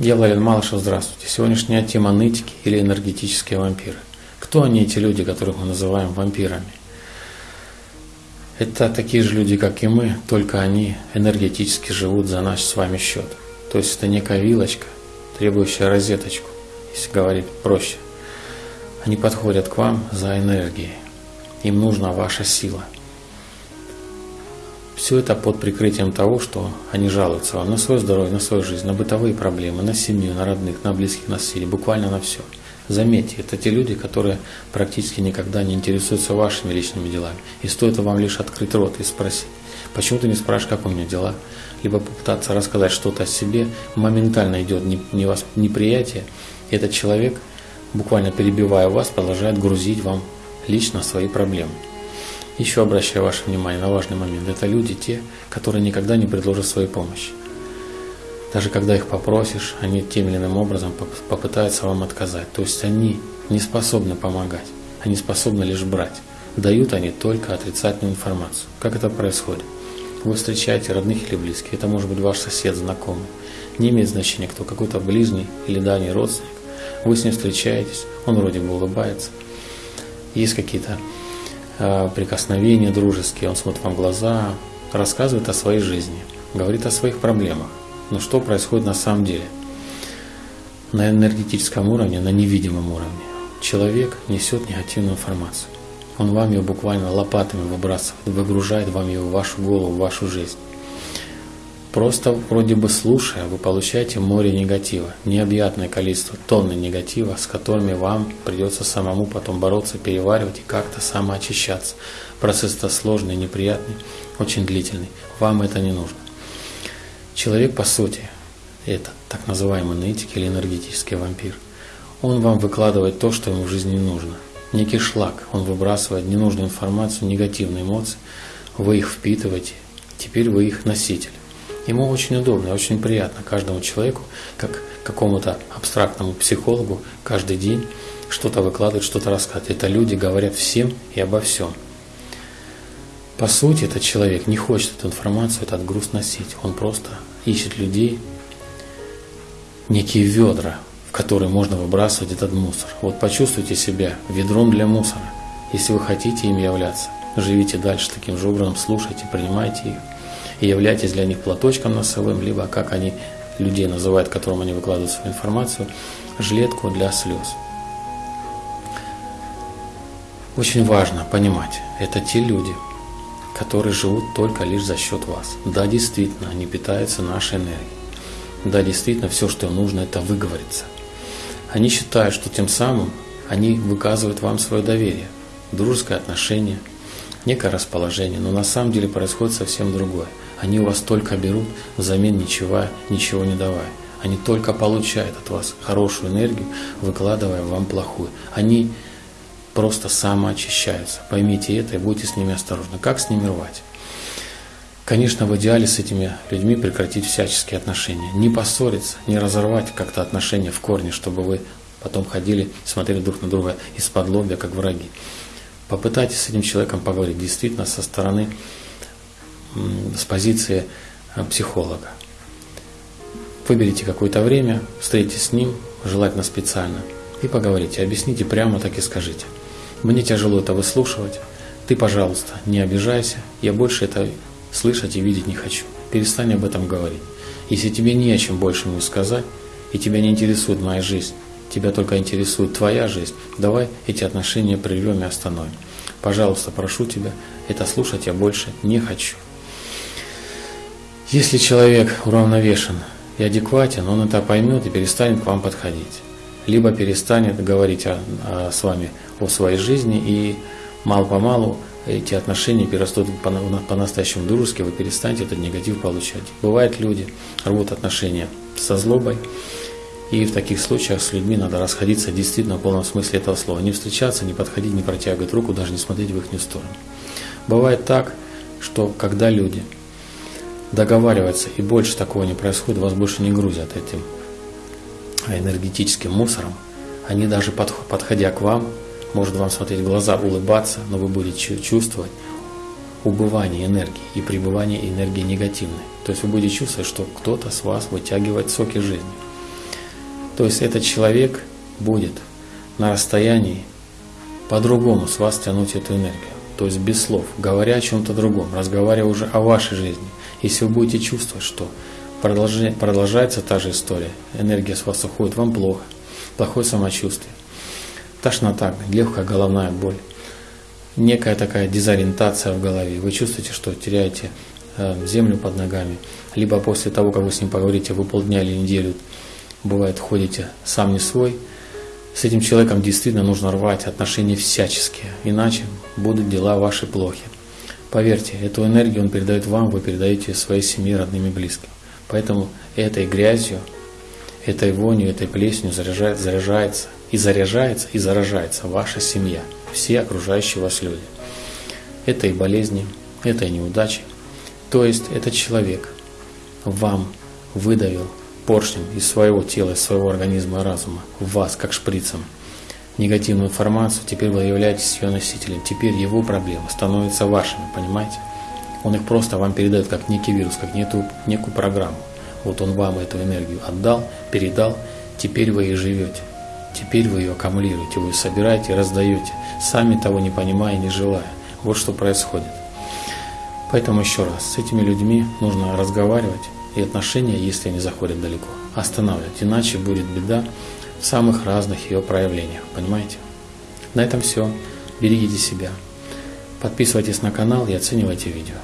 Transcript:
Я Владимир Малышев, здравствуйте. Сегодняшняя тема нытики или энергетические вампиры. Кто они, эти люди, которых мы называем вампирами? Это такие же люди, как и мы, только они энергетически живут за наш с вами счет. То есть это некая вилочка, требующая розеточку, если говорить проще. Они подходят к вам за энергией. Им нужна ваша сила – все это под прикрытием того, что они жалуются вам на свое здоровье, на свою жизнь, на бытовые проблемы, на семью, на родных, на близких, на соседей, буквально на все. Заметьте, это те люди, которые практически никогда не интересуются вашими личными делами. И стоит вам лишь открыть рот и спросить, почему ты не спрашиваешь, как у меня дела, либо попытаться рассказать что-то о себе, моментально идет неприятие, и этот человек, буквально перебивая вас, продолжает грузить вам лично свои проблемы. Еще обращаю ваше внимание на важный момент. Это люди те, которые никогда не предложат своей помощи. Даже когда их попросишь, они тем или иным образом попытаются вам отказать. То есть они не способны помогать, они способны лишь брать. Дают они только отрицательную информацию. Как это происходит? Вы встречаете родных или близких, это может быть ваш сосед, знакомый. Не имеет значения, кто какой-то ближний или дальний родственник. Вы с ним встречаетесь, он вроде бы улыбается. Есть какие-то прикосновения дружеские, он смотрит вам в глаза, рассказывает о своей жизни, говорит о своих проблемах. Но что происходит на самом деле? На энергетическом уровне, на невидимом уровне. Человек несет негативную информацию. Он вам ее буквально лопатами выбрасывает, выгружает вам ее в вашу голову, в вашу жизнь. Просто вроде бы слушая, вы получаете море негатива, необъятное количество тонны негатива, с которыми вам придется самому потом бороться, переваривать и как-то самоочищаться. Процесс-то сложный, неприятный, очень длительный. Вам это не нужно. Человек, по сути, это так называемый нытик или энергетический вампир. Он вам выкладывает то, что ему в жизни нужно. Некий шлак, он выбрасывает ненужную информацию, негативные эмоции, вы их впитываете, теперь вы их носитель. Ему очень удобно, очень приятно каждому человеку, как какому-то абстрактному психологу, каждый день что-то выкладывать, что-то рассказывать. Это люди говорят всем и обо всем. По сути, этот человек не хочет эту информацию, этот груз носить. Он просто ищет людей, некие ведра, в которые можно выбрасывать этот мусор. Вот почувствуйте себя ведром для мусора. Если вы хотите им являться, живите дальше таким же образом, слушайте, принимайте их и являйтесь для них платочком носовым, либо, как они людей называют, которым они выкладывают свою информацию, жилетку для слез. Очень важно понимать, это те люди, которые живут только лишь за счет вас. Да, действительно, они питаются нашей энергией. Да, действительно, все, что им нужно, это выговориться. Они считают, что тем самым они выказывают вам свое доверие, дружеское отношение, некое расположение, но на самом деле происходит совсем другое – они у вас только берут, взамен ничего, ничего не давая. Они только получают от вас хорошую энергию, выкладывая вам плохую. Они просто самоочищаются. Поймите это и будьте с ними осторожны. Как с ними рвать? Конечно, в идеале с этими людьми прекратить всяческие отношения. Не поссориться, не разорвать как-то отношения в корне, чтобы вы потом ходили, смотрели друг на друга из-под лобья, как враги. Попытайтесь с этим человеком поговорить действительно со стороны с позиции э, психолога. Выберите какое-то время, встретитесь с ним, желательно специально, и поговорите, объясните прямо так и скажите. Мне тяжело это выслушивать, ты, пожалуйста, не обижайся, я больше это слышать и видеть не хочу. Перестань об этом говорить. Если тебе не о чем больше мне сказать, и тебя не интересует моя жизнь, тебя только интересует твоя жизнь, давай эти отношения прервем и остановим. Пожалуйста, прошу тебя, это слушать я больше не хочу. Если человек уравновешен и адекватен, он это поймет и перестанет к вам подходить. Либо перестанет говорить о, о, с вами о своей жизни, и мало-помалу эти отношения перерастут по-настоящему дружески, вы перестанете этот негатив получать. Бывают люди, рвут отношения со злобой, и в таких случаях с людьми надо расходиться действительно в полном смысле этого слова. Не встречаться, не подходить, не протягивать руку, даже не смотреть в их сторону. Бывает так, что когда люди договариваться, и больше такого не происходит, вас больше не грузят этим энергетическим мусором. Они даже подходя к вам, может вам смотреть в глаза, улыбаться, но вы будете чувствовать убывание энергии и пребывание энергии негативной. То есть вы будете чувствовать, что кто-то с вас вытягивает соки жизни. То есть этот человек будет на расстоянии по-другому с вас тянуть эту энергию. То есть без слов, говоря о чем-то другом, разговаривая уже о вашей жизни. Если вы будете чувствовать, что продолжается та же история, энергия с вас уходит, вам плохо, плохое самочувствие, тошнота, легкая головная боль, некая такая дезориентация в голове, вы чувствуете, что теряете э, землю под ногами, либо после того, как вы с ним поговорите, вы полдня или неделю, бывает, ходите сам не свой – с этим человеком действительно нужно рвать отношения всяческие, иначе будут дела ваши плохи. Поверьте, эту энергию он передает вам, вы передаете своей семье, родным и близким. Поэтому этой грязью, этой вонью, этой плесенью заряжает, заряжается и заряжается и заражается ваша семья, все окружающие вас люди. Это и болезни, это и неудачи. То есть этот человек вам выдавил поршнем из своего тела, из своего организма и разума в вас, как шприцем, негативную информацию, теперь вы являетесь ее носителем. Теперь его проблемы становятся вашими, понимаете? Он их просто вам передает как некий вирус, как некую, некую программу. Вот он вам эту энергию отдал, передал, теперь вы ей живете. Теперь вы ее аккумулируете, вы ее собираете раздаете, сами того не понимая не желая. Вот что происходит. Поэтому еще раз, с этими людьми нужно разговаривать, и отношения, если они заходят далеко, останавливать. Иначе будет беда в самых разных ее проявлениях. Понимаете? На этом все. Берегите себя. Подписывайтесь на канал и оценивайте видео.